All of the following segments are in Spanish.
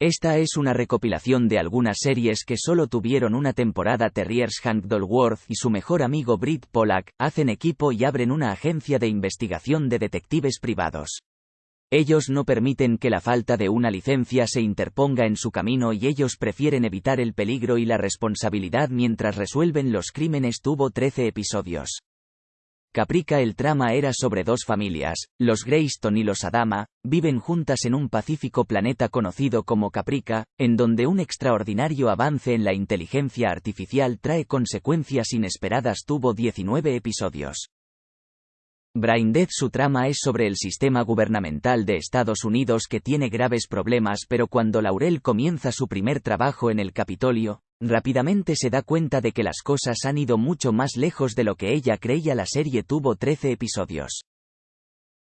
Esta es una recopilación de algunas series que solo tuvieron una temporada. Terriers Hank Dolworth y su mejor amigo Britt Pollack hacen equipo y abren una agencia de investigación de detectives privados. Ellos no permiten que la falta de una licencia se interponga en su camino y ellos prefieren evitar el peligro y la responsabilidad mientras resuelven los crímenes. Tuvo 13 episodios. Caprica el trama era sobre dos familias, los Greyston y los Adama, viven juntas en un pacífico planeta conocido como Caprica, en donde un extraordinario avance en la inteligencia artificial trae consecuencias inesperadas. Tuvo 19 episodios. Braindead su trama es sobre el sistema gubernamental de Estados Unidos que tiene graves problemas pero cuando Laurel comienza su primer trabajo en el Capitolio, rápidamente se da cuenta de que las cosas han ido mucho más lejos de lo que ella creía la serie tuvo 13 episodios.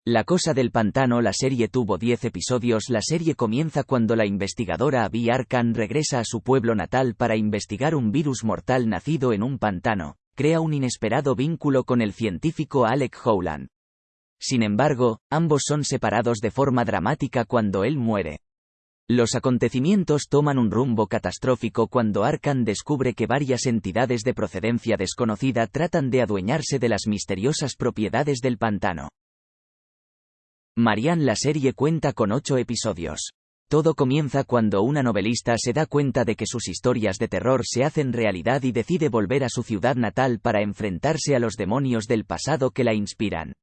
La cosa del pantano la serie tuvo 10 episodios la serie comienza cuando la investigadora Abby Arkan regresa a su pueblo natal para investigar un virus mortal nacido en un pantano, crea un inesperado vínculo con el científico Alec Howland. Sin embargo, ambos son separados de forma dramática cuando él muere. Los acontecimientos toman un rumbo catastrófico cuando Arkan descubre que varias entidades de procedencia desconocida tratan de adueñarse de las misteriosas propiedades del pantano. Marianne la serie cuenta con ocho episodios. Todo comienza cuando una novelista se da cuenta de que sus historias de terror se hacen realidad y decide volver a su ciudad natal para enfrentarse a los demonios del pasado que la inspiran.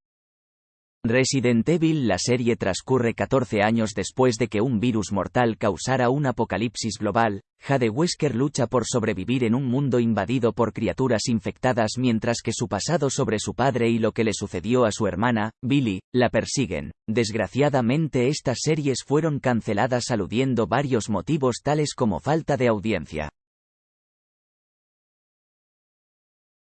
Resident Evil La serie transcurre 14 años después de que un virus mortal causara un apocalipsis global, Jade Wesker lucha por sobrevivir en un mundo invadido por criaturas infectadas mientras que su pasado sobre su padre y lo que le sucedió a su hermana, Billy, la persiguen. Desgraciadamente estas series fueron canceladas aludiendo varios motivos tales como falta de audiencia.